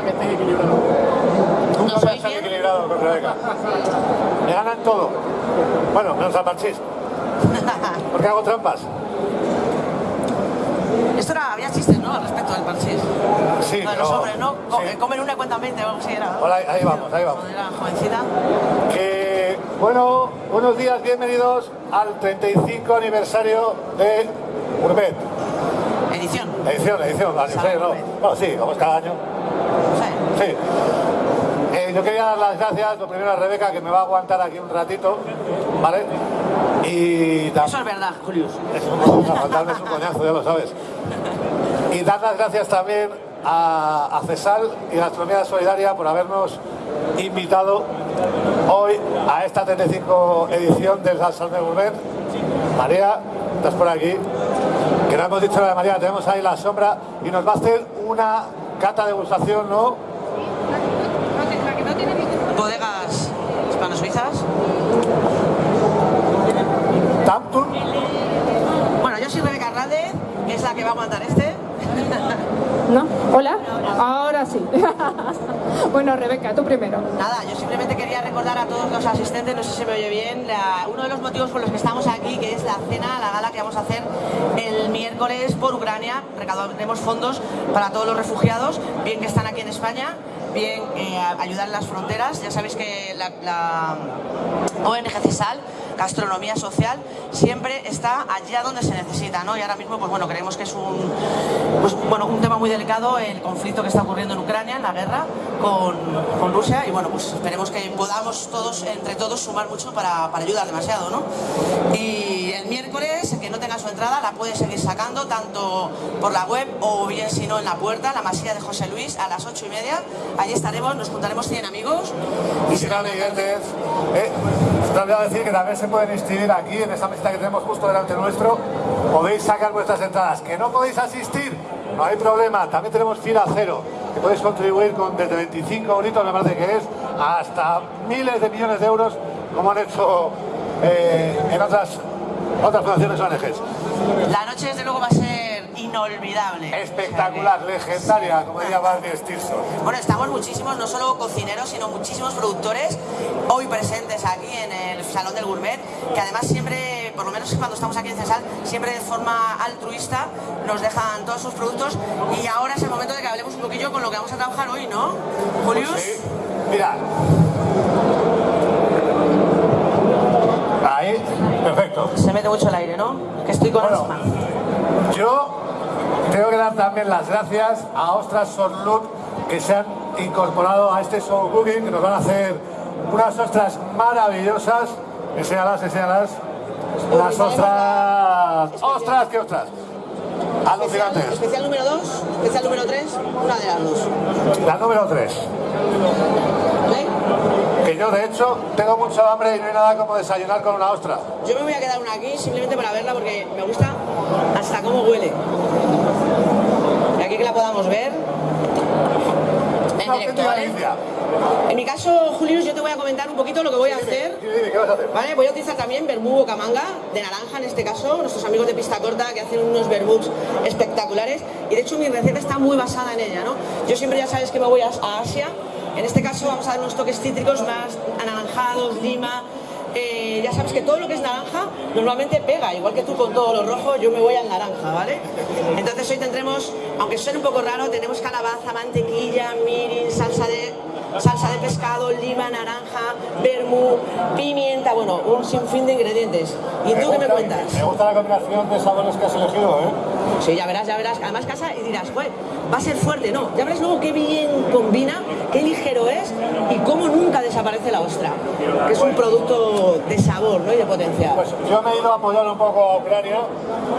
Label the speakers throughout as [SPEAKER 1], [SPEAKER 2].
[SPEAKER 1] para que esté equilibrado.
[SPEAKER 2] Nunca
[SPEAKER 3] ¿No
[SPEAKER 2] voy a estar equilibrado con Rebeca. Me ganan todo. Bueno, menos al parchís. Porque hago trampas.
[SPEAKER 3] Esto era, había chistes, ¿no? Al respecto del parchís.
[SPEAKER 2] Sí,
[SPEAKER 3] Lo de
[SPEAKER 2] pero-
[SPEAKER 3] los hombres, ¿no? Co-
[SPEAKER 2] sí.
[SPEAKER 3] eh, Comen una cuenta 20 o algo así era.
[SPEAKER 2] Hola, ahí vamos, ahí vamos.
[SPEAKER 3] Cuando era jovencita.
[SPEAKER 2] Que, bueno, buenos días, bienvenidos al 35 aniversario de Gourmet.
[SPEAKER 3] Edición.
[SPEAKER 2] Edición, edición, aniversario, no. Bueno, sí, como cada año.
[SPEAKER 3] Sí.
[SPEAKER 2] Eh, yo quería dar las gracias, lo primero a Rebeca, que me va a aguantar aquí un ratito, ¿vale? Y
[SPEAKER 3] Eso es verdad, Julius.
[SPEAKER 2] Es un, aguantarme es un coñazo, ya lo sabes. Y dar las gracias también a, a CESAL y Gastronomía Solidaria por habernos invitado hoy a esta 35 edición del Salsón de Gourmet. María, estás por aquí. Que no hemos dicho la de María, tenemos ahí la sombra y nos va a hacer una cata de degustación, ¿no?
[SPEAKER 3] Bodegas
[SPEAKER 2] Tampton.
[SPEAKER 3] Bueno, yo soy Rebeca Hernández, que es la que va a aguantar este.
[SPEAKER 4] ¿No? ¿Hola? Ahora sí. bueno, Rebeca, tú primero.
[SPEAKER 3] Nada, yo simplemente quería recordar a todos los asistentes, no sé si se me oye bien, la- uno de los motivos por los que estamos aquí, que es la cena, la gala que vamos a hacer el miércoles por Ucrania. Recaudaremos fondos para todos los refugiados, bien que están aquí en España, bien eh, ayudar las fronteras. Ya sabéis que la, ONG CESAL, Gastronomía Social, siempre está allá donde se necesita, ¿no? Y ahora mismo, pues bueno, creemos que es un, pues, bueno, un tema muy delicado el conflicto que está ocurriendo en Ucrania, en la guerra con, con Rusia y bueno, pues esperemos que podamos todos, entre todos, sumar mucho para, para ayudar demasiado, ¿no? La puede seguir sacando tanto por la web o bien si no en la puerta, la masía de José Luis, a las ocho y media. Allí estaremos, nos juntaremos 100 amigos
[SPEAKER 2] Y si no, Miguetes, eh, decir que también se pueden inscribir aquí en esta mesita que tenemos justo delante nuestro. Podéis sacar vuestras entradas. Que no podéis asistir, no hay problema. También tenemos fila cero, que podéis contribuir con desde 25 euritos, me parece que es, hasta miles de millones de euros, como han hecho eh, en otras, otras fundaciones ONGs.
[SPEAKER 3] La noche, desde luego, va a ser inolvidable.
[SPEAKER 2] Espectacular, legendaria, como diría Barney Stinson.
[SPEAKER 3] Bueno, estamos muchísimos, no solo cocineros, sino muchísimos productores hoy presentes aquí en el Salón del Gourmet, que además siempre, por lo menos cuando estamos aquí en Cesal, siempre de forma altruista nos dejan todos sus productos y ahora es el momento de que hablemos un poquillo con lo que vamos a trabajar hoy, ¿no? Julius.
[SPEAKER 2] Sí. Mira. Ahí, perfecto.
[SPEAKER 3] Se mete mucho el aire, ¿no? Que estoy con
[SPEAKER 2] Bueno.
[SPEAKER 3] asma.
[SPEAKER 2] Yo tengo que dar también las gracias a Ostras Sorlut que se han incorporado a este show cooking, que nos van a hacer unas ostras maravillosas. Enséñalas, enséñalas. Las ostras... ¡Ostras, qué ostras! Alucinantes.
[SPEAKER 3] Especial número 2, especial número 3, una de las dos.
[SPEAKER 2] La número 3. Que yo, de hecho, tengo mucho hambre y no hay nada como desayunar con una ostra.
[SPEAKER 3] Yo me voy a quedar una aquí simplemente para verla porque me gusta hasta cómo huele. Y aquí que la podamos ver. En mi caso, Julius, yo te voy a comentar un poquito lo que voy a hacer.
[SPEAKER 2] Dime, dime, ¿qué vas a hacer?
[SPEAKER 3] ¿Vale? Voy a utilizar también vermú bocamanga, de naranja en este caso, nuestros amigos de Pista Corta que hacen unos vermuts espectaculares y de hecho mi receta está muy basada en ella, ¿no? Yo siempre ya sabes que me voy a Asia, en este caso vamos a dar unos toques cítricos más anaranjados, lima, eh, ya sabes que todo lo que es naranja normalmente pega, igual que tú con todo lo rojo, yo me voy al naranja, ¿vale? Entonces hoy tendremos, aunque suene un poco raro, tenemos calabaza, mantequilla, mirin, salsa de salsa de pescado, lima, naranja, vermú, pimienta, bueno, un sinfín de ingredientes. ¿Y tú qué me cuentas?
[SPEAKER 2] Me gusta la combinación de sabores que has elegido, ¿eh?
[SPEAKER 3] Sí, ya verás, ya verás. Además casa y dirás, "Joder, va a ser fuerte, no. Ya verás luego qué bien combina, qué ligero es y cómo nunca desaparece la ostra, que es un producto de sabor ¿no? y de potencial.
[SPEAKER 2] Pues yo me he ido a apoyar un poco a Ucrania.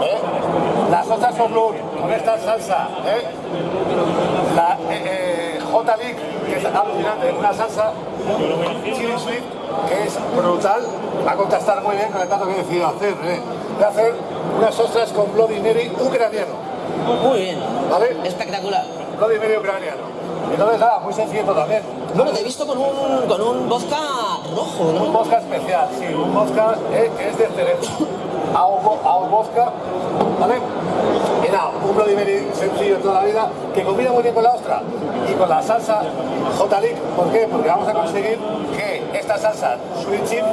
[SPEAKER 2] ¿eh? Las ostras son con esta salsa. ¿eh? La eh, eh, J-League, que es alucinante, una salsa chili sweet, que es brutal. Va a contrastar muy bien con el plato que he decidido hacer. ¿eh? A hacer unas ostras con Bloody Mary ucraniano.
[SPEAKER 3] Muy bien,
[SPEAKER 2] ¿Vale?
[SPEAKER 3] espectacular.
[SPEAKER 2] Bloody Mary ucraniano. Entonces, nada, muy sencillo también.
[SPEAKER 3] Bueno, te he visto con un, con un vodka rojo,
[SPEAKER 2] Un
[SPEAKER 3] ¿no?
[SPEAKER 2] vodka especial, sí, un vodka eh, que es de cerezo. A un, a un vodka, ¿vale? Era un Bloody sencillo toda la vida que combina muy bien con la ostra y con la salsa J-Lick. ¿Por qué? Porque vamos a conseguir que esta salsa sweet chip,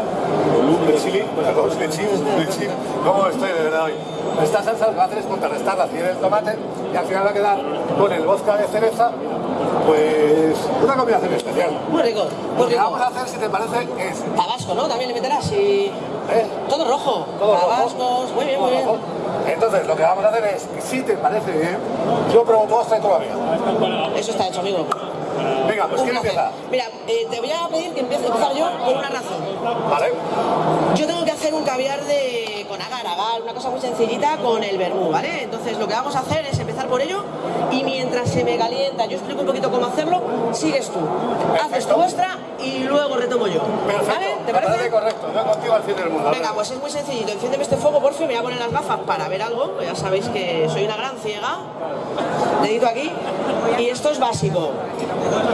[SPEAKER 2] sweet chili, perdón, sweet chip, sweet chip, ¿cómo estoy de verdad hoy? Esta salsa lo que va a hacer es contrarrestar la acidez del tomate y al final va a quedar con el vodka de cereza pues una combinación especial.
[SPEAKER 3] Muy rico,
[SPEAKER 2] Lo que
[SPEAKER 3] rico.
[SPEAKER 2] vamos a hacer, si te parece, es
[SPEAKER 3] Tabasco, ¿no? También le meterás y...
[SPEAKER 2] ¿eh?
[SPEAKER 3] Todo rojo.
[SPEAKER 2] Todo rojo.
[SPEAKER 3] Tabascos, muy bien, muy bien.
[SPEAKER 2] Entonces, lo que vamos a hacer es, si te parece bien, yo pruebo tú la mía.
[SPEAKER 3] Eso está hecho, amigo.
[SPEAKER 2] Venga, pues ¿quién empieza?
[SPEAKER 3] Mira, eh, te voy a pedir que empiece empezar yo por una razón.
[SPEAKER 2] Vale.
[SPEAKER 3] Yo tengo que hacer un caviar de con agar, agar, una cosa muy sencillita con el vermú, ¿vale? Entonces lo que vamos a hacer es empezar por ello y mientras se me calienta, yo explico un poquito cómo hacerlo, sigues tú. Haces tu vuestra y luego retomo yo.
[SPEAKER 2] Perfecto.
[SPEAKER 3] ¿Vale? ¿Te parece?
[SPEAKER 2] correcto. Yo contigo al fin del mundo.
[SPEAKER 3] Venga, pues es muy sencillito. Enciéndeme este fuego, por fin. Me voy a poner las gafas para ver algo. Ya sabéis que soy una gran ciega. Dedito aquí. Y esto es básico.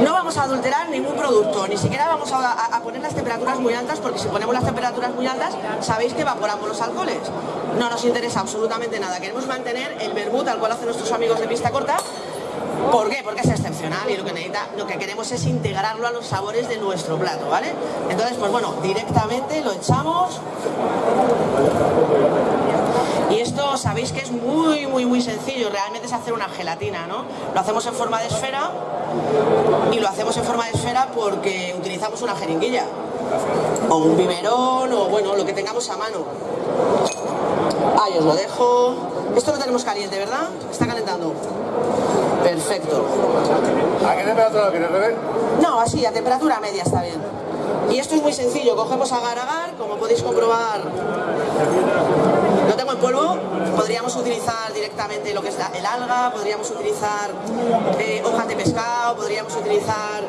[SPEAKER 3] No vamos a adulterar ningún producto. Ni siquiera vamos a, poner las temperaturas muy altas, porque si ponemos las temperaturas muy altas, sabéis que evaporamos los alcoholes. No nos interesa absolutamente nada. Queremos mantener el vermut tal cual hacen nuestros amigos de pista corta. ¿Por qué? Porque es excepcional y lo que necesita, lo que queremos es integrarlo a los sabores de nuestro plato, ¿vale? Entonces, pues bueno, directamente lo echamos. Y esto sabéis que es muy, muy, muy sencillo. Realmente es hacer una gelatina, ¿no? Lo hacemos en forma de esfera y lo hacemos en forma de esfera porque utilizamos una jeringuilla o un biberón o bueno, lo que tengamos a mano. Ahí os lo dejo. Esto lo tenemos caliente, ¿verdad? Está calentando. Perfecto.
[SPEAKER 2] ¿A qué temperatura lo quieres, Rebe?
[SPEAKER 3] No, así, a temperatura media está bien. Y esto es muy sencillo, cogemos agar agar, como podéis comprobar, podríamos utilizar directamente lo que es el alga, podríamos utilizar eh, hojas de pescado, podríamos utilizar,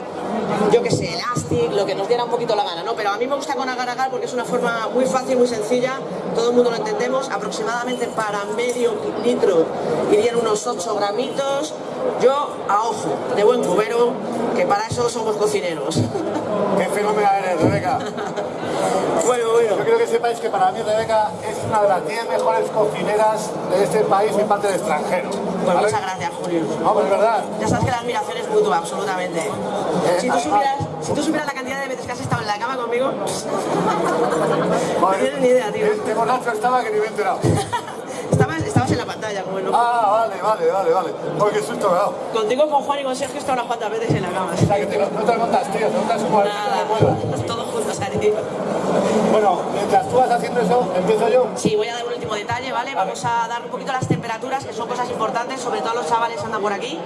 [SPEAKER 3] yo que sé, elastic, lo que nos diera un poquito la gana, ¿no? Pero a mí me gusta con agar agar porque es una forma muy fácil, muy sencilla, todo el mundo lo entendemos, aproximadamente para medio litro irían unos 8 gramitos, yo a ojo, de buen cubero, que para eso somos cocineros.
[SPEAKER 2] Qué fenómena eres, Rebeca.
[SPEAKER 3] bueno, bueno.
[SPEAKER 2] Yo quiero que sepáis que para mí Rebeca es una de las 10 mejores cocineras de este país y parte del extranjero.
[SPEAKER 3] Pues
[SPEAKER 2] ¿vale?
[SPEAKER 3] muchas gracias, Julio.
[SPEAKER 2] No, pues es verdad.
[SPEAKER 3] Ya sabes que la admiración es mutua, absolutamente. Si tú,
[SPEAKER 2] además-
[SPEAKER 3] supieras, si tú supieras la cantidad de veces que has estado en la cama conmigo, no tienes ni idea, tío.
[SPEAKER 2] Este borracho estaba que ni me he enterado.
[SPEAKER 3] Estabas, en la pantalla, como no.
[SPEAKER 2] Ah, vale, vale, vale, vale. Porque qué susto me ha dado.
[SPEAKER 3] Contigo, con Juan y con Sergio, he estado unas cuantas veces en la cama.
[SPEAKER 2] O sea, que te, no te montas, tío, te montas como
[SPEAKER 3] Nada, todos juntos, Ari.
[SPEAKER 2] Bueno, mientras tú vas haciendo eso, empiezo yo.
[SPEAKER 3] Sí, voy a dar un último detalle, ¿vale? Vamos a dar un poquito las temperaturas, que son cosas importantes, sobre todo los chavales andan por aquí.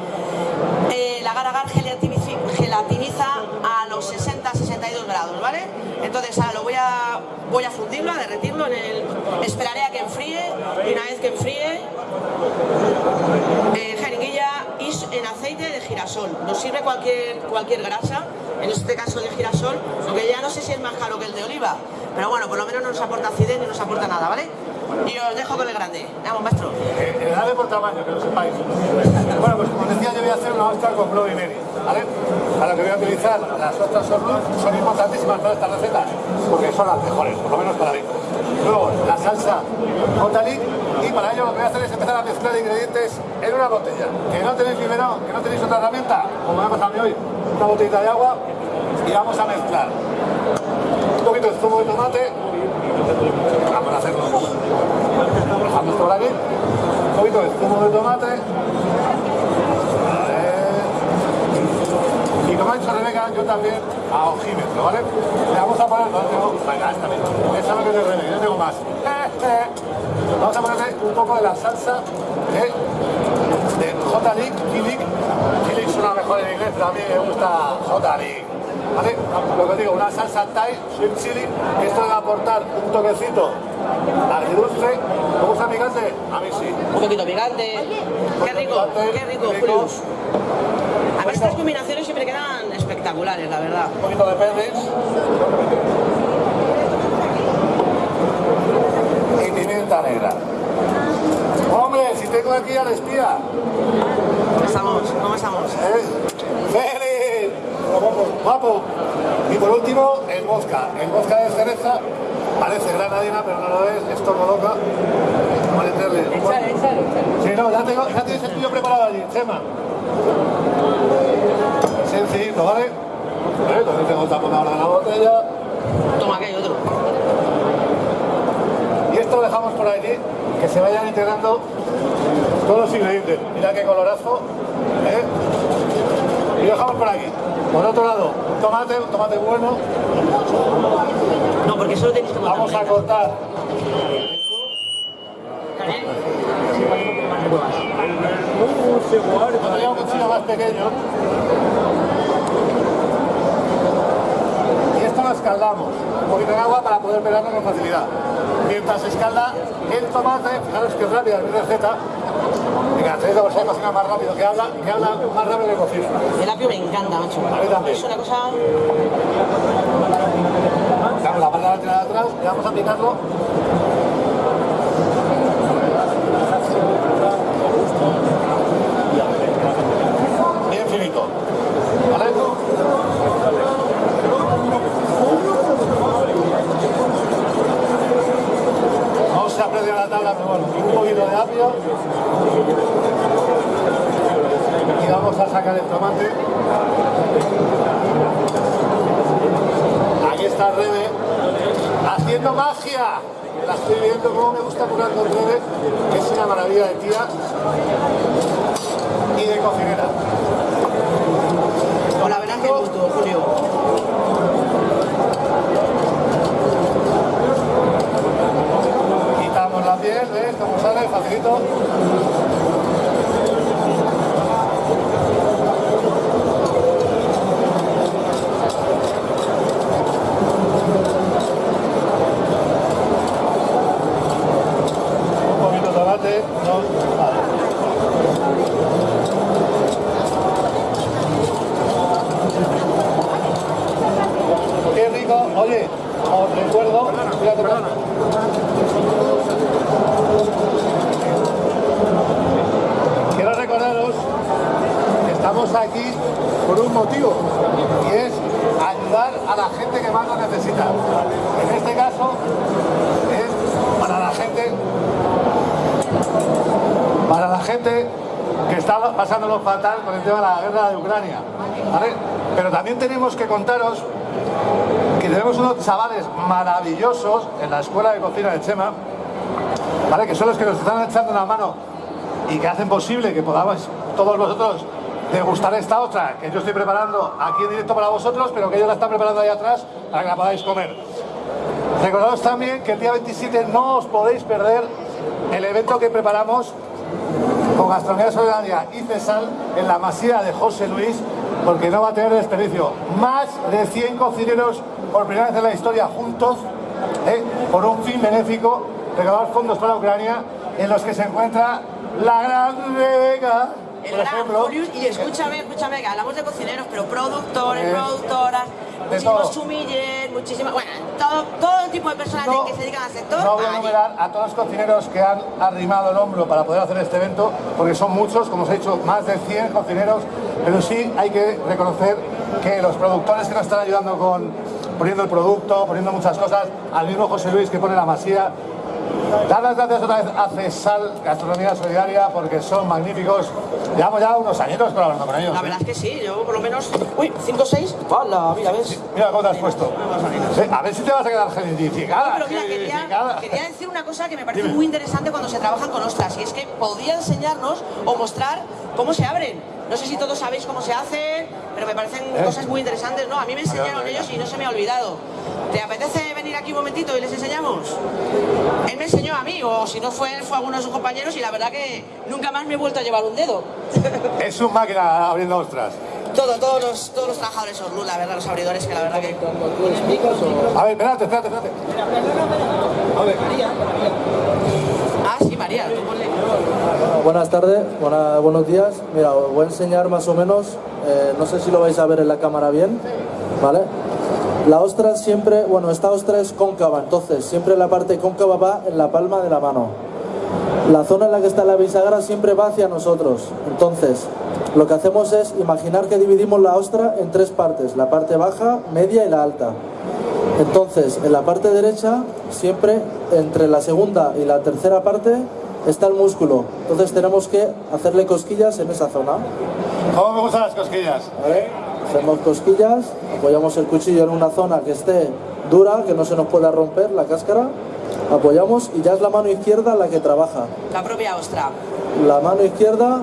[SPEAKER 3] Eh, el agar agar gelatinici- gelatiniza a los 60-62 grados, ¿vale? Entonces ahora lo voy a, voy a fundirlo, a derretirlo, en el, esperaré a que enfríe y una vez que enfríe, eh, jeringuilla y s- en aceite de girasol. Nos sirve cualquier, cualquier grasa, en este caso de girasol, aunque ya no sé si es más caro que el de oliva, pero bueno, por lo menos no nos aporta acidez ni nos aporta nada, ¿vale? Y os dejo con el grande. Vamos, maestro.
[SPEAKER 2] Eh, eh, dale por tamaño, que lo sepáis. Bueno, pues como decía, yo voy a hacer una ostra con Bloody Mary, ¿vale? Para lo que voy a utilizar, las ostras son, son importantísimas para estas recetas, porque son las mejores, por lo menos para mí. Luego, la salsa J-Lick, y para ello lo que voy a hacer es empezar a mezclar ingredientes en una botella. Que no tenéis primero, que no tenéis otra herramienta, como me ha pasado a mí hoy, una botellita de agua, y vamos a mezclar un poquito de zumo de tomate, vamos a hacerlo dejamos por aquí, un poquito de zumo de tomate. Como ha dicho Rebeca, yo también a ojímetro, ¿vale? Le vamos a poner, no tengo, venga, esta misma, esa no que es de Rebeca, yo tengo más. Eh, eh. Vamos a ponerle un poco de la salsa de, de J-Lick, Kilik. Kilik suena mejor en inglés, pero a mí me gusta J-Lick. ¿Vale? Lo que digo, una salsa Thai, sweet chili, esto debe aportar un toquecito agridulce. ¿Te gusta picante? A mí sí.
[SPEAKER 3] Un poquito picante. Qué rico, qué rico. A mí estas combinaciones siempre quedan espectaculares, la verdad.
[SPEAKER 2] Un poquito de perris. Y pimienta negra. Hombre, si tengo aquí al espía.
[SPEAKER 3] ¿Cómo estamos? ¿Cómo estamos?
[SPEAKER 2] ¿eh? ¡Félix! Guapo. Y por último, el vodka. El vodka de cereza Parece granadina, pero no lo es, es loca. Vamos a meterle. Sí, no, ya, tengo, ya tienes el tuyo preparado allí, Chema. Sencillito, ¿vale? ¿Vale? Entonces tengo tapón ahora de la botella.
[SPEAKER 3] Toma, que hay otro.
[SPEAKER 2] Y esto lo dejamos por allí, que se vayan integrando todos los ingredientes. Mira qué colorazo. ¿eh? Y lo dejamos por aquí. Por otro lado, un tomate, un tomate bueno.
[SPEAKER 3] No, porque solo tenéis que
[SPEAKER 2] Vamos a cortar. Un cuchillo más pequeño. Y esto lo escaldamos. Un poquito de agua para poder pelarlo con facilidad. Mientras se escalda el tomate, fijaros que es rápida mi receta, Venga, te digo que cocina más rápido, que habla, que habla más rápido que cocina.
[SPEAKER 3] El apio me encanta, macho.
[SPEAKER 2] A mí también.
[SPEAKER 3] Es una cosa...
[SPEAKER 2] Damos la parte de atrás y vamos a picarlo. Finito. ¿Vale? No la tabla, pero bueno, un poquito de apio. Y vamos a sacar el tomate. Aquí está Rebe haciendo magia. La estoy viendo cómo me gusta curar con Rebe, es una maravilla de tía y de cocinera.
[SPEAKER 3] Que gusto, Julio.
[SPEAKER 2] Quitamos la piel, ¿ves cómo sale? Facilito. Un poquito de tomate, no, vale. Qué rico, oye, os recuerdo, fíjate, Quiero recordaros que estamos aquí por un motivo y es ayudar a la gente que más lo necesita. En este caso es para la gente para la gente que está pasándolo fatal con el tema de la guerra de Ucrania. ¿vale? Pero también tenemos que contaros que tenemos unos chavales maravillosos en la escuela de cocina de Chema, ¿vale? que son los que nos están echando una mano y que hacen posible que podamos todos vosotros degustar esta otra que yo estoy preparando aquí en directo para vosotros, pero que ellos la están preparando ahí atrás para que la podáis comer. Recordaos también que el día 27 no os podéis perder el evento que preparamos con Gastronomía Solidaria y Cesal en la masía de José Luis, porque no va a tener desperdicio. Más de 100 cocineros por primera vez en la historia juntos, ¿eh? por un fin benéfico, recaudar fondos para Ucrania, en los que se encuentra la gran Rebeca,
[SPEAKER 3] El
[SPEAKER 2] por ejemplo.
[SPEAKER 3] Julius, y escúchame, escúchame, que hablamos de cocineros, pero productores,
[SPEAKER 2] Eh,
[SPEAKER 3] productoras, muchísimos
[SPEAKER 2] todo.
[SPEAKER 3] sumiller, muchísimas, bueno, todo, todo tipo de personas
[SPEAKER 2] No,
[SPEAKER 3] que se dedican al sector.
[SPEAKER 2] no voy a enumerar a todos los cocineros que han arrimado el hombro para poder hacer este evento, porque son muchos, como os he dicho, más de 100 cocineros, pero sí hay que reconocer que los productores que nos están ayudando con poniendo el producto, poniendo muchas cosas, al mismo José Luis que pone la masía, Dar las gracias otra vez a CESAL Gastronomía Solidaria porque son magníficos. Llevamos ya unos añitos colaborando con ellos.
[SPEAKER 3] La
[SPEAKER 2] ¿eh?
[SPEAKER 3] verdad es que sí, yo por lo menos. Uy, 5 o 6. ¡Hala! Mira, ves.
[SPEAKER 2] Mira cómo te has puesto. Sí, A ver si te vas a quedar gelidificada.
[SPEAKER 3] Pero mira, quería, decir una cosa que me parece
[SPEAKER 2] Dime.
[SPEAKER 3] muy interesante cuando se trabajan con ostras, y es que podría enseñarnos o mostrar cómo se abren. No sé si todos sabéis cómo se hacen, pero me parecen
[SPEAKER 2] ¿Eh?
[SPEAKER 3] cosas muy interesantes, ¿no? A mí me enseñaron ellos y no se me ha olvidado. ¿Te apetece venir aquí un momentito y les enseñamos? Él me enseñó a mí, o si no fue él, fue alguno de sus compañeros, y la verdad que nunca más me he vuelto a llevar un dedo.
[SPEAKER 2] Es un máquina abriendo ostras.
[SPEAKER 3] Todo, todos los, todos los trabajadores son luz, la verdad, los abridores, que la verdad que...
[SPEAKER 2] A ver, espérate, espérate, espérate. A ver.
[SPEAKER 3] Ah, sí, María, tú ponle.
[SPEAKER 1] Buenas tardes, buenos días. Mira, os voy a enseñar más o menos, eh, no sé si lo vais a ver en la cámara bien, ¿vale? La ostra siempre, bueno, esta ostra es cóncava, entonces siempre la parte cóncava va en la palma de la mano. La zona en la que está la bisagra siempre va hacia nosotros. Entonces, lo que hacemos es imaginar que dividimos la ostra en tres partes, la parte baja, media y la alta. Entonces, en la parte derecha, siempre entre la segunda y la tercera parte está el músculo. Entonces tenemos que hacerle cosquillas en esa zona.
[SPEAKER 2] ¿Cómo me gustan las cosquillas?
[SPEAKER 1] ¿vale? Hacemos cosquillas, apoyamos el cuchillo en una zona que esté dura, que no se nos pueda romper la cáscara, apoyamos y ya es la mano izquierda la que trabaja.
[SPEAKER 3] La propia ostra.
[SPEAKER 1] La mano izquierda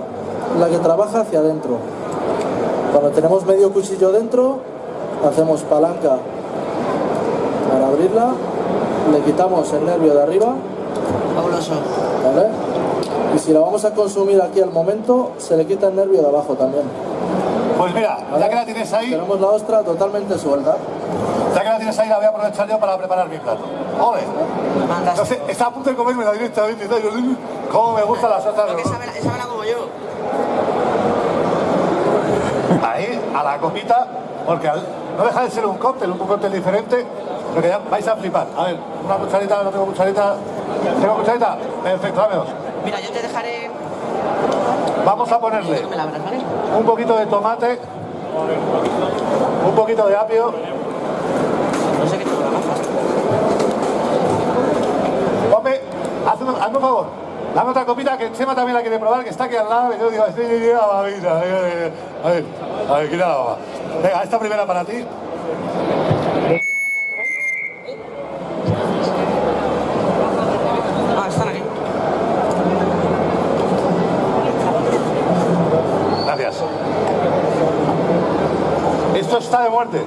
[SPEAKER 1] la que trabaja hacia adentro. Cuando tenemos medio cuchillo dentro, hacemos palanca para abrirla, le quitamos el nervio de arriba,
[SPEAKER 3] Fabuloso.
[SPEAKER 1] ¿vale? Y si la vamos a consumir aquí al momento, se le quita el nervio de abajo también.
[SPEAKER 2] Pues mira,
[SPEAKER 1] ¿vale?
[SPEAKER 2] ya que la tienes ahí,
[SPEAKER 1] Tenemos la ostra totalmente suelta.
[SPEAKER 2] ya que la tienes ahí, la voy a aprovechar yo para preparar mi plato. ¡Ole! Entonces, está a punto de comerme la directamente. y tal, yo, ¿Cómo me gustan las otras?
[SPEAKER 3] Lo que sabe, sabe como yo.
[SPEAKER 2] Ahí, a la copita, porque al- no deja de ser un cóctel, un cóctel diferente, pero que ya vais a flipar. A ver, una cucharita, no tengo cucharita. ¿Tengo cucharita? Perfecto.
[SPEAKER 3] Mira, yo te dejaré.
[SPEAKER 2] Vamos a ponerle un poquito de tomate, un poquito de apio,
[SPEAKER 3] No sé qué.
[SPEAKER 2] Hombre, hazme, hazme un favor. Dame otra copita que Chema también la quiere probar, que está aquí al lado. Y yo digo, sí, babita. A ver, a ver, a ver, quita la baba. Venga, esta primera para ti.
[SPEAKER 3] Ah, están aquí.
[SPEAKER 2] Gracias. Esto está de muerte.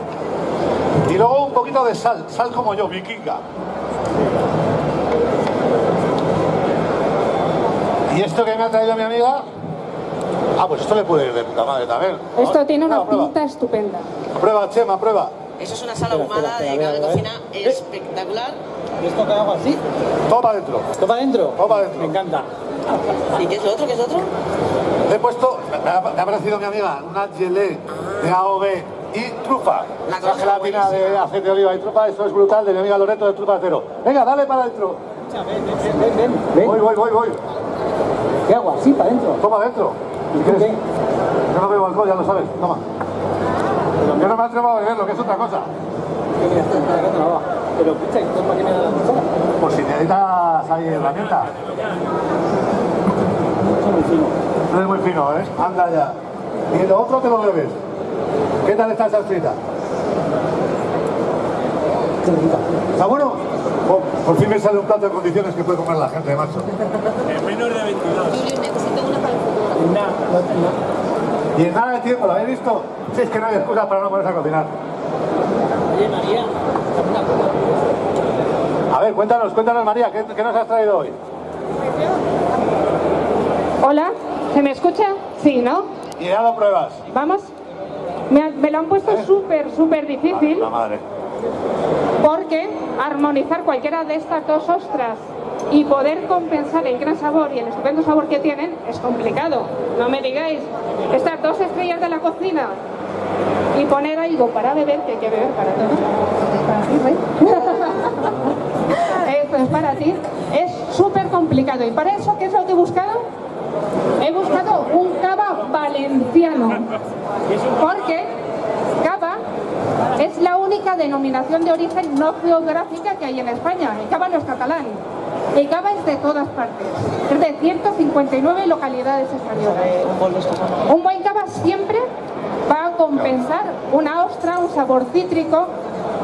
[SPEAKER 2] Y luego un poquito de sal, sal como yo, vikinga. ¿Y esto que me ha traído mi amiga? Ah, pues esto le puede ir de puta madre también.
[SPEAKER 4] Esto tiene una
[SPEAKER 2] prueba.
[SPEAKER 4] pinta estupenda.
[SPEAKER 2] Prueba, Chema, prueba.
[SPEAKER 3] Eso es una sala ahumada de caldo de cocina espectacular.
[SPEAKER 5] ¿Y esto que hago así?
[SPEAKER 2] Toma adentro.
[SPEAKER 5] ¿Toma adentro?
[SPEAKER 2] Toma adentro.
[SPEAKER 5] Me encanta.
[SPEAKER 3] ¿Y qué es lo otro? ¿Qué es lo otro?
[SPEAKER 2] Le he puesto, me ha, me ha parecido mi amiga, una gelée de AOB y trufa.
[SPEAKER 3] La
[SPEAKER 2] gelatina de aceite de oliva y trufa, eso es brutal, de mi amiga Loreto de Trufa Cero. Venga, dale para adentro.
[SPEAKER 5] Ven, ven, ven, ven. ven.
[SPEAKER 2] Voy, voy, voy, voy.
[SPEAKER 5] ¿Qué hago? ¿Así para adentro?
[SPEAKER 2] Toma adentro.
[SPEAKER 5] ¿Y tú
[SPEAKER 2] ¿Quieres?
[SPEAKER 5] qué?
[SPEAKER 2] Yo no bebo alcohol, ya lo sabes. Toma. Yo no me atrevo a beberlo, que es otra cosa.
[SPEAKER 5] Pero escucha, ¿esto para qué me da la?
[SPEAKER 2] Por si necesitas ahí herramienta.
[SPEAKER 5] Son muy fino.
[SPEAKER 2] No es muy fino, ¿eh? Anda ya. Y lo otro te lo bebes. ¿Qué tal está esa frita? ¿Está bueno? Oh, por fin me sale un plato de condiciones que puede comer la gente, macho.
[SPEAKER 5] Una, no, no.
[SPEAKER 2] Y en nada de tiempo, ¿lo habéis visto? Si es que no hay excusa para no ponerse a cocinar.
[SPEAKER 5] Oye, María.
[SPEAKER 2] A ver, cuéntanos, cuéntanos María, ¿qué, qué nos has traído hoy?
[SPEAKER 4] Hola, ¿se me escucha? Sí, ¿no?
[SPEAKER 2] Y ya lo pruebas.
[SPEAKER 4] Vamos. Me, ha- me lo han puesto súper, súper difícil
[SPEAKER 2] La madre.
[SPEAKER 4] porque armonizar cualquiera de estas dos ostras y poder compensar el gran sabor y el estupendo sabor que tienen es complicado. No me digáis, estas dos estrellas de la cocina y poner algo para beber, que hay que beber para todos. Para ti. Esto es para ti. Es súper complicado. ¿Y para eso qué es lo que he buscado? He buscado un cava valenciano. Porque cava es la única denominación de origen no geográfica que hay en España. El cava no es catalán. El cava es de todas partes. Es de 159 localidades españolas. Un buen cava siempre va a compensar una ostra, un sabor cítrico,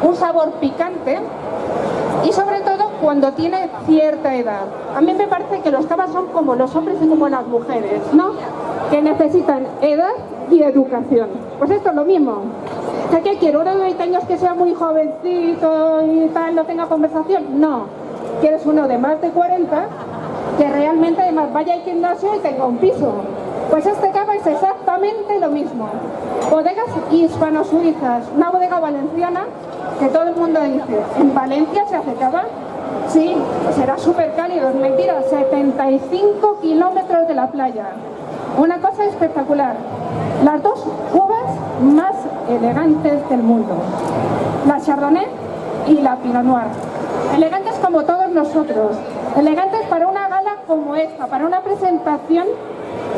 [SPEAKER 4] un sabor picante y sobre todo cuando tiene cierta edad. A mí me parece que los cavas son como los hombres y como las mujeres, ¿no? Que necesitan edad y educación. Pues esto es lo mismo. ¿Qué quiero? ¿Uno de 20 años que sea muy jovencito y tal, no tenga conversación? No. Quieres uno de más de 40 que realmente además vaya al gimnasio y tenga un piso. Pues este cava es exactamente lo mismo. Bodegas hispano-suizas, una bodega valenciana que todo el mundo dice, ¿en Valencia se hace cava? Sí, será súper cálido, mentira, 75 kilómetros de la playa. Una cosa espectacular. Las dos uvas más elegantes del mundo. La Chardonnay y la Pinot Noir. Elegantes como todos nosotros. Elegantes para una gala como esta, para una presentación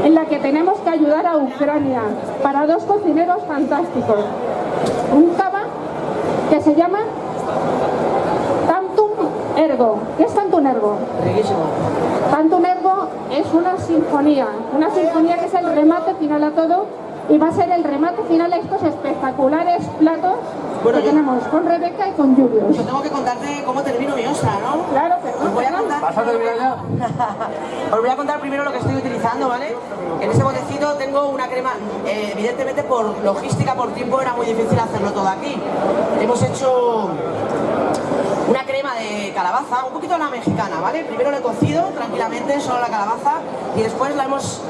[SPEAKER 4] en la que tenemos que ayudar a Ucrania, para dos cocineros fantásticos. Un cava que se llama ergo. ¿Qué es tantum ergo?
[SPEAKER 3] Riquísimo.
[SPEAKER 4] Tantum ergo es una sinfonía, una sinfonía que es el remate final a todo y va a ser el remate final a estos espectaculares platos
[SPEAKER 3] Bueno,
[SPEAKER 4] que
[SPEAKER 3] yo-
[SPEAKER 4] tenemos con Rebeca y con Julius.
[SPEAKER 3] Yo tengo que contarte cómo termino mi ostra, ¿no?
[SPEAKER 4] Claro, perdón.
[SPEAKER 3] Os voy a contar.
[SPEAKER 2] ¿Vas a terminar ya?
[SPEAKER 3] Os voy a contar primero lo que estoy utilizando, ¿vale? En ese botecito tengo una crema, eh, evidentemente por logística, por tiempo, era muy difícil hacerlo todo aquí. Hemos hecho una crema de calabaza, un poquito la mexicana, ¿vale? Primero lo he cocido tranquilamente, solo la calabaza, y después la hemos,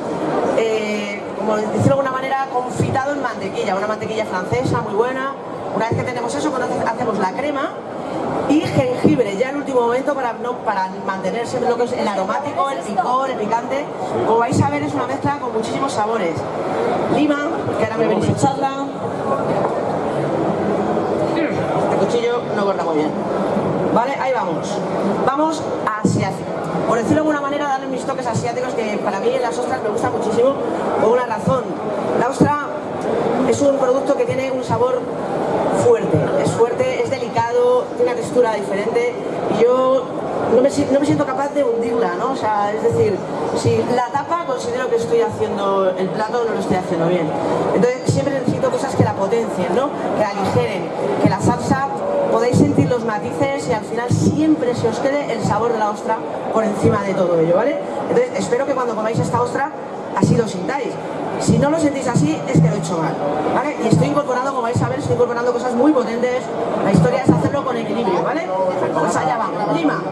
[SPEAKER 3] eh, como decirlo de alguna manera, confitado en mantequilla, una mantequilla francesa muy buena. Una vez que tenemos eso, pues hacemos la crema y jengibre, ya en último momento para, no, para mantener siempre lo que es el aromático, el picor, el picante. Como vais a ver es una mezcla con muchísimos sabores. Lima, que ahora me venís a echarla. Este cuchillo no corta muy bien. Vale, ahí vamos. Vamos hacia, por decirlo de alguna manera, darle mis toques asiáticos que para mí en las ostras me gusta muchísimo por una razón. La ostra es un producto que tiene un sabor fuerte, es fuerte, es delicado, tiene una textura diferente y yo no me, siento capaz de hundirla, ¿no? O sea, es decir, si la tapa considero que estoy haciendo el plato no lo estoy haciendo bien. Entonces siempre necesito cosas que la potencien, ¿no? Que la aligeren, que la salsa podéis sentir matices y al final siempre se os quede el sabor de la ostra por encima de todo ello, ¿vale? Entonces espero que cuando comáis esta ostra así lo sintáis. Si no lo sentís así, es que lo he hecho mal, ¿vale? Y estoy incorporando, como vais a ver, estoy incorporando cosas muy potentes. La historia es hacerlo con equilibrio, ¿vale? Pues allá vamos. Lima.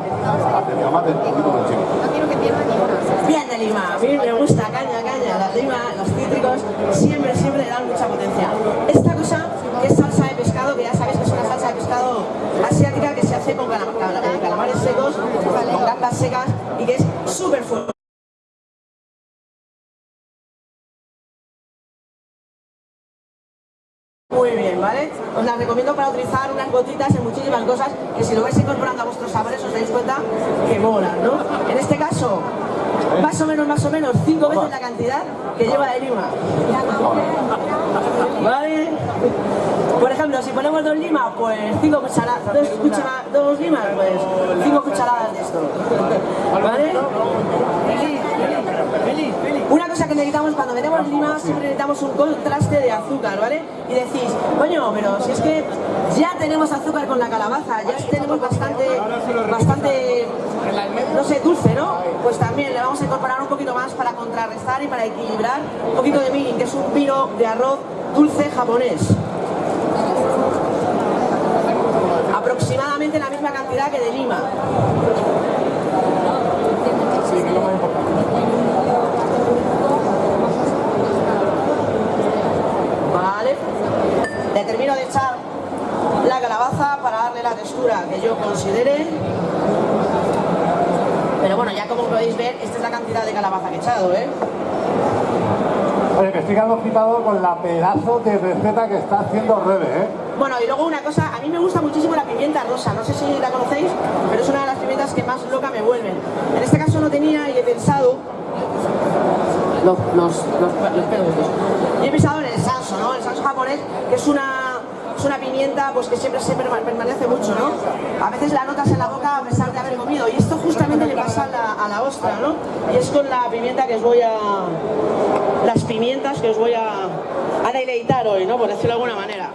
[SPEAKER 3] Bien de lima, a mí me gusta, caña, caña, la lima, los cítricos, siempre, gambas secas y que es súper fuerte. Muy bien, ¿vale? Os las recomiendo para utilizar unas gotitas en muchísimas cosas que si lo vais incorporando a vuestros sabores os dais cuenta que molan, ¿no? En este caso, más o menos, más o menos, cinco veces la cantidad que lleva de lima. ¿Vale? Por ejemplo, si ponemos dos limas, pues cinco cucharadas, dos, cuchara- dos limas, pues cinco cucharadas de esto. ¿Vale? Una cosa que necesitamos cuando metemos lima, siempre necesitamos un contraste de azúcar, ¿vale? Y decís, coño, pero si es que ya tenemos azúcar con la calabaza, ya tenemos bastante, bastante, no sé, dulce, ¿no? Pues también le vamos a incorporar un poquito más para contrarrestar y para equilibrar un poquito de mirin, que es un vino de arroz dulce japonés. Aproximadamente la que de lima. Vale. Le termino de echar la calabaza para darle la textura que yo considere. Pero bueno, ya como podéis ver, esta es la cantidad de calabaza que he echado, ¿eh?
[SPEAKER 2] Oye, que estoy quedando con la pedazo de receta que está haciendo Rebe, ¿eh?
[SPEAKER 3] Bueno, y luego una cosa, a mí me gusta muchísimo la pimienta rosa, no sé si la conocéis, pero es una de las pimientas que más loca me vuelven. En este caso no tenía y he pensado... Los, los, los, los estos. Y he pensado en el sanso, ¿no? El sanso japonés, que es una, es una pimienta pues que siempre perma- permanece mucho, ¿no? A veces la notas en la boca a pesar de haber comido, y esto justamente le pasa a la, a la ostra, ¿no? Y es con la pimienta que os voy a... las pimientas que os voy a, a deleitar hoy, ¿no? Por decirlo de alguna manera.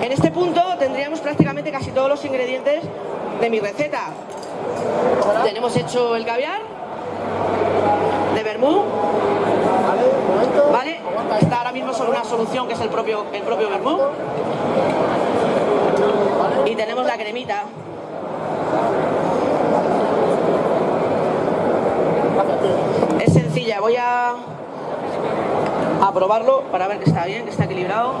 [SPEAKER 3] En este punto tendríamos prácticamente casi todos los ingredientes de mi receta. Tenemos hecho el caviar de vermú, ¿vale? Está ahora mismo sobre una solución que es el propio, el propio vermú. Y tenemos la cremita. Es sencilla, voy a, a probarlo para ver que está bien, que está equilibrado.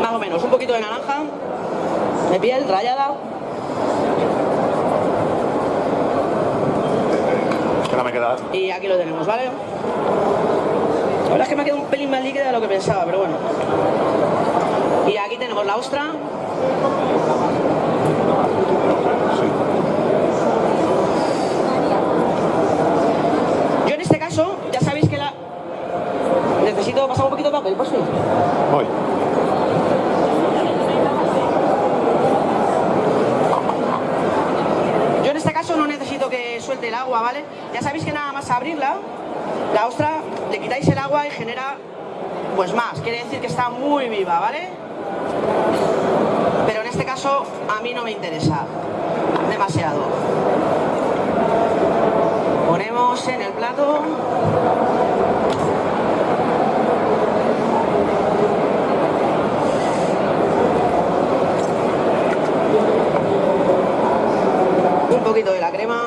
[SPEAKER 3] Más o menos, un poquito de naranja, de piel.
[SPEAKER 2] Espera, me.
[SPEAKER 3] Y aquí lo tenemos, ¿vale? La verdad es que me ha quedado un pelín más líquida de lo que pensaba, pero bueno. Y aquí tenemos la ostra. Yo en este caso, ya sabéis que la... Necesito pasar un poquito de papel, por si.
[SPEAKER 2] Voy.
[SPEAKER 3] ¿Vale? Ya sabéis que nada más abrirla, la ostra le quitáis el agua y genera pues más, quiere decir que está muy viva, ¿vale? Pero en este caso a mí no me interesa demasiado. Ponemos en el plato un poquito de la crema.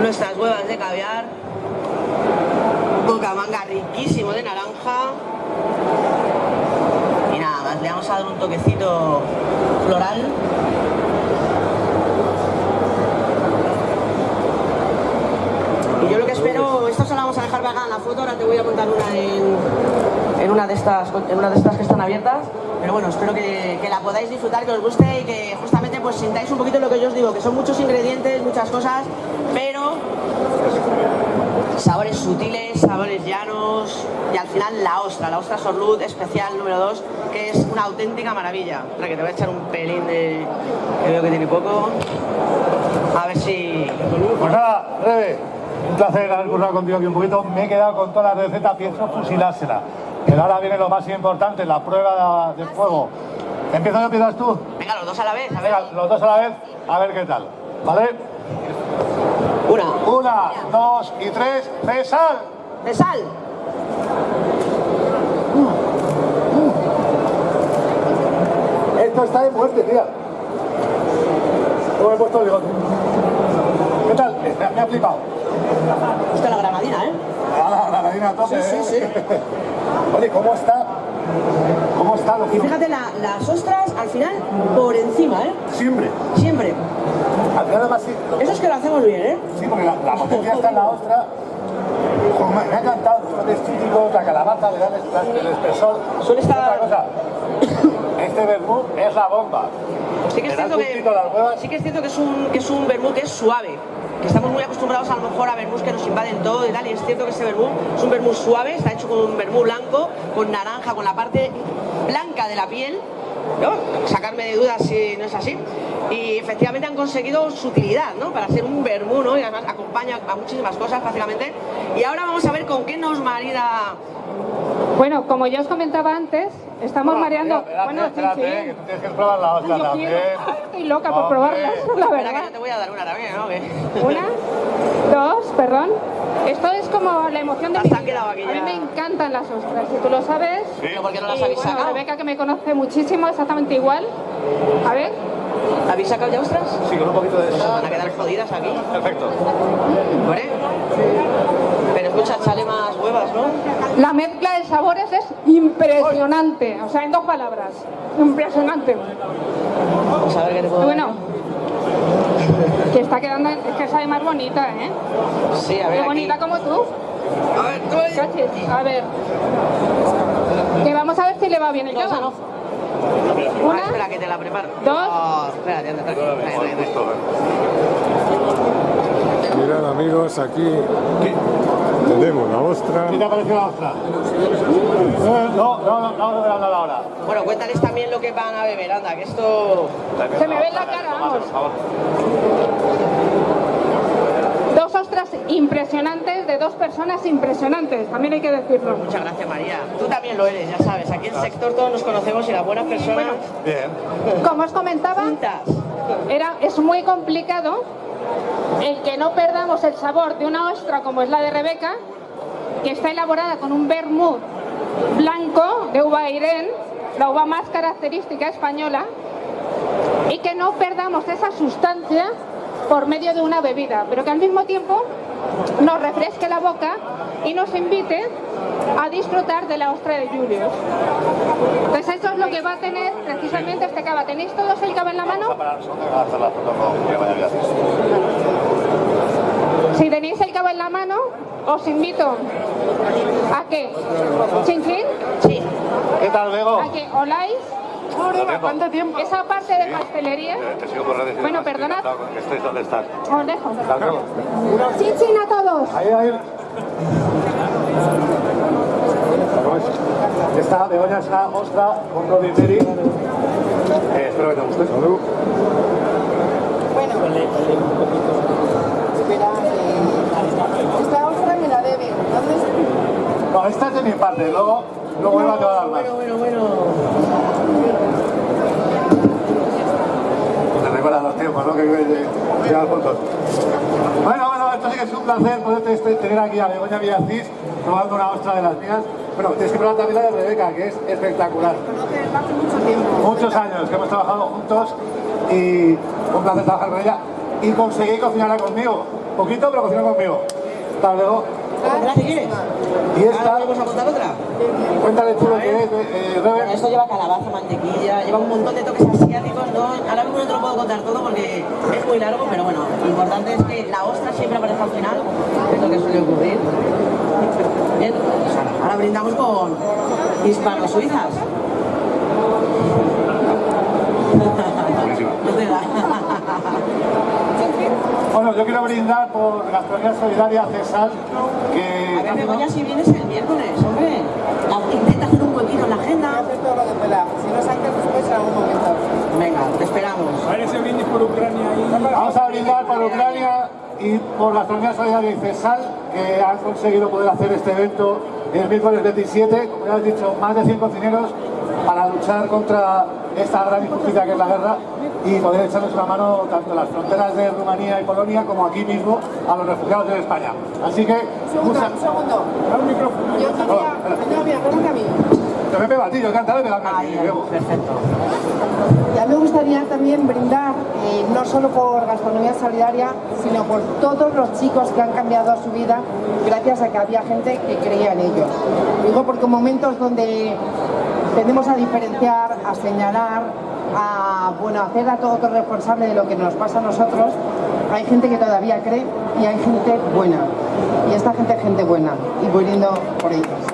[SPEAKER 3] Nuestras huevas de caviar. Bocamanga riquísimo de naranja. Y nada más, le vamos a dar un toquecito floral. Y yo lo que espero, esto se lo vamos a dejar pegada en la foto, ahora te voy a montar una en, en una de estas en una de estas que están abiertas pero bueno espero que, que, la podáis disfrutar que os guste y que justamente pues sintáis un poquito lo que yo os digo que son muchos ingredientes muchas cosas pero sabores sutiles sabores llanos y al final la ostra la ostra sorlut especial número 2 que es una auténtica maravilla. Para que te voy a echar un pelín de que veo que tiene poco. A ver si
[SPEAKER 2] pues nada Rebe un placer haber currado contigo aquí un poquito. Me he quedado con toda la receta pienso fusilársela pero ahora viene lo más importante, la prueba de fuego. ¿Empiezo yo, empiezas tú?
[SPEAKER 3] Venga, los dos a la vez, a ver.
[SPEAKER 2] Venga, los dos a la vez, a ver qué tal. ¿Vale?
[SPEAKER 3] Una.
[SPEAKER 2] Una, dos y tres, de sal.
[SPEAKER 3] De sal.
[SPEAKER 2] Esto está de muerte, tía. ¿Cómo me he puesto el bigote? ¿Qué tal? Me ha flipado.
[SPEAKER 3] Usted la granadina, ¿eh?
[SPEAKER 2] Ah, a tope,
[SPEAKER 3] Sí, sí,
[SPEAKER 2] ¿eh?
[SPEAKER 3] sí.
[SPEAKER 2] Oye, ¿cómo está? ¿Cómo está lo
[SPEAKER 3] Y fíjate, la- las ostras al final por encima, ¿eh?
[SPEAKER 2] Siempre.
[SPEAKER 3] Siempre.
[SPEAKER 2] Al final además sí.
[SPEAKER 3] Eso es que lo hacemos bien, ¿eh?
[SPEAKER 2] Sí, porque la, la potencia está en la ostra. Me, me ha encantado los típicos, la calabaza, le da el, espe- el espesor.
[SPEAKER 3] Suele estar-
[SPEAKER 2] Otra cosa, este vermut es la bomba.
[SPEAKER 3] Sí que es cierto que, sí es, cierto que es un, que es un vermut que es suave. Que estamos muy acostumbrados a lo mejor a vermús que nos invaden todo y tal. Y es cierto que este vermut es un vermut suave, está hecho con un vermut blanco, con naranja, con la parte blanca de la piel. ¿no? Sacarme de dudas si no es así. Y efectivamente han conseguido su utilidad, ¿no? Para ser un vermut, ¿no? Y además acompaña a muchísimas cosas prácticamente. Y ahora vamos a ver con qué nos marida
[SPEAKER 4] Bueno, como ya os comentaba antes, estamos mareando...
[SPEAKER 2] Espérate,
[SPEAKER 4] bueno, sí,
[SPEAKER 2] espérate,
[SPEAKER 4] sí.
[SPEAKER 2] que tú tienes que probar la ostra
[SPEAKER 4] Yo
[SPEAKER 2] también.
[SPEAKER 4] quiero- Estoy loca por probarlas, la
[SPEAKER 3] Espera que
[SPEAKER 4] verdad.
[SPEAKER 3] yo te voy a dar una también, ¿no? Que-
[SPEAKER 4] Una, dos, perdón. Esto es como la emoción de
[SPEAKER 3] Las
[SPEAKER 4] mi
[SPEAKER 3] han
[SPEAKER 4] vida.
[SPEAKER 3] quedado aquí
[SPEAKER 4] A mí
[SPEAKER 3] ya.
[SPEAKER 4] me encantan las ostras, si tú lo sabes.
[SPEAKER 3] Pero ¿por qué no las habéis
[SPEAKER 4] bueno,
[SPEAKER 3] sacado?
[SPEAKER 4] Rebeca, que me conoce muchísimo, exactamente igual. A ver,
[SPEAKER 3] ¿Habéis sacado ya ostras?
[SPEAKER 2] Sí, con un poquito de
[SPEAKER 3] Pues van a quedar jodidas aquí.
[SPEAKER 2] Perfecto.
[SPEAKER 3] ¿Vale? Pero escucha, echale más
[SPEAKER 4] la mezcla de sabores es impresionante. O sea, en dos palabras. Impresionante.
[SPEAKER 3] Vamos a ver qué te puedo
[SPEAKER 4] Y
[SPEAKER 3] dar.
[SPEAKER 4] bueno, que está quedando, es que sabe más bonita, ¿eh?
[SPEAKER 3] Sí, a ver
[SPEAKER 4] Qué bonita como tú.
[SPEAKER 3] A ver, tú ahí.
[SPEAKER 4] Cachis, a ver. Que vamos a ver si le va bien el yoga.
[SPEAKER 3] no.
[SPEAKER 4] Una,
[SPEAKER 3] Ah, espera, que te la preparo.
[SPEAKER 4] dos.
[SPEAKER 3] Oh, trae, trae.
[SPEAKER 6] Mirad amigos, aquí tenemos la ostra.
[SPEAKER 2] ¿Qué te ha parecido la ostra? Eh, No, no, no, no, no, no, no, ahora.
[SPEAKER 3] Bueno, cuéntales también lo que van a beber, anda, que esto...
[SPEAKER 4] Se me ve en la cara, vamos. Dos ostras impresionantes de dos personas impresionantes, también hay que decirlo.
[SPEAKER 3] Muchas gracias, María. Tú también lo eres, ya sabes. Aquí en el sector todos nos conocemos y las buenas personas...
[SPEAKER 2] Bien.
[SPEAKER 4] Como os comentaba, era, es muy complicado el que no perdamos el sabor de una ostra como es la de Rebeca, que está elaborada con un vermut blanco de uva Irén, la uva más característica española, y que no perdamos esa sustancia por medio de una bebida, pero que al mismo tiempo nos refresque la boca y nos invite a disfrutar de la ostra de Julius. Entonces eso es lo que va a tener precisamente este cava. ¿Tenéis todos el cava en la mano? Si tenéis el cava en la mano, os invito a que, chin chin,
[SPEAKER 3] Sí.
[SPEAKER 2] ¿Qué tal, Bego?
[SPEAKER 4] a que oláis
[SPEAKER 2] ¿Cuánto tiempo?
[SPEAKER 4] esa parte de pastelería.
[SPEAKER 2] Te sigo por redes
[SPEAKER 4] Bueno, perdonad.
[SPEAKER 2] estés donde estás.
[SPEAKER 4] Os dejo.
[SPEAKER 2] Hasta luego.
[SPEAKER 4] Chin chin a todos.
[SPEAKER 2] Ahí, ahí. Esta Begoña es una ostra con Roddy Berry. Eh, espero que te guste.
[SPEAKER 7] Bueno, espera, eh, esta ostra me la debe. ¿Dónde está?
[SPEAKER 2] No, esta es de mi parte, luego, luego te va a dar más.
[SPEAKER 3] Bueno, bueno, bueno.
[SPEAKER 2] Los tiempos, ¿no? Que llevan juntos. Bueno, bueno, esto sí que es un placer poderte este- tener aquí a Begoña Villacís probando una ostra de las mías. Bueno, tienes que probar también la de Rebeca, que es espectacular.
[SPEAKER 7] Hace mucho tiempo.
[SPEAKER 2] Muchos años que hemos trabajado juntos y un placer trabajar con ella. Y conseguí cocinarla conmigo. Poquito, pero cocinó conmigo. Hasta luego.
[SPEAKER 3] ¿Otra si quieres?
[SPEAKER 2] Y
[SPEAKER 3] ¿Ahora
[SPEAKER 2] esta,
[SPEAKER 3] vamos a contar otra?
[SPEAKER 2] cuéntale tú lo que es, eh, Rebe.
[SPEAKER 3] Esto lleva calabaza, mantequilla, lleva un montón de toques asiáticos, ¿no? Ahora mismo no te lo puedo contar todo porque es muy largo, pero bueno, lo importante es que la ostra siempre aparece al final, es lo que suele ocurrir. Bien, pues ahora, ahora brindamos con hispano-suizas. No te da.
[SPEAKER 2] Bueno, yo quiero brindar por Gastronomía Solidaria Cesal,
[SPEAKER 3] A
[SPEAKER 2] que
[SPEAKER 3] ver, Begoña, si vienes el miércoles, hombre. La- Intenta hacer un huequito en la
[SPEAKER 7] a
[SPEAKER 3] agenda.
[SPEAKER 7] hacer todo lo que pueda. Si no es antes, después en algún momento.
[SPEAKER 3] Venga, te esperamos.
[SPEAKER 5] A ver ese brindis por Ucrania ahí.
[SPEAKER 2] vamos a brindar por Ucrania y por Gastronomía Solidaria y Cesal, que han conseguido poder hacer este evento el miércoles 27, como ya has dicho, más de 100 cocineros para luchar contra esta gran injusticia que es la guerra y poder echarles una mano tanto en las fronteras de Rumanía y Polonia como aquí mismo a los refugiados de España. Así que,
[SPEAKER 7] Un segundo, un segundo. Yo quería... No, mira, pégate a mí.
[SPEAKER 2] Yo me pego a ti, yo he cantado y me pegarme a ti,
[SPEAKER 3] Ahí,
[SPEAKER 2] Bebo.
[SPEAKER 3] perfecto.
[SPEAKER 7] Ya me gustaría también brindar, eh, no solo por Gastronomía Solidaria, sino por todos los chicos que han cambiado su vida gracias a que había gente que creía en ellos. Digo porque en momentos donde tendemos a diferenciar, a señalar, a bueno, hacer a todo responsable de lo que nos pasa a nosotros, hay gente que todavía cree y hay gente buena. Y esta gente es gente buena y brindo por ellos.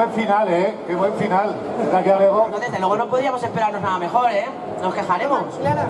[SPEAKER 2] Buen final, ¿eh? Qué buen final. La que Bebo.
[SPEAKER 3] No, desde luego no podríamos esperarnos nada mejor, ¿eh? Nos quejaremos.
[SPEAKER 7] Clara,